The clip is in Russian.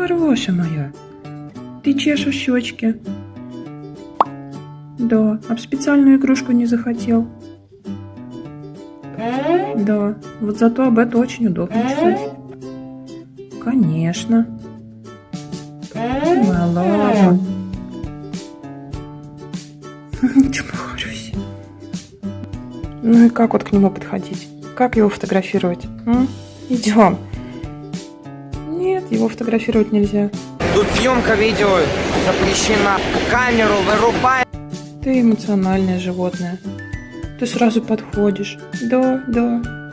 Хорошая моя. Ты чешешь щечки. Да, об специальную игрушку не захотел. Да, вот зато об это очень удобно чесать. Конечно. Лапа. Чморюсь. Ну и как вот к нему подходить? Как его фотографировать? М? Идем. Нет, его фотографировать нельзя. Тут съемка видео запрещена. Камеру вырубай. Ты эмоциональное животное. Ты сразу подходишь. Да, да.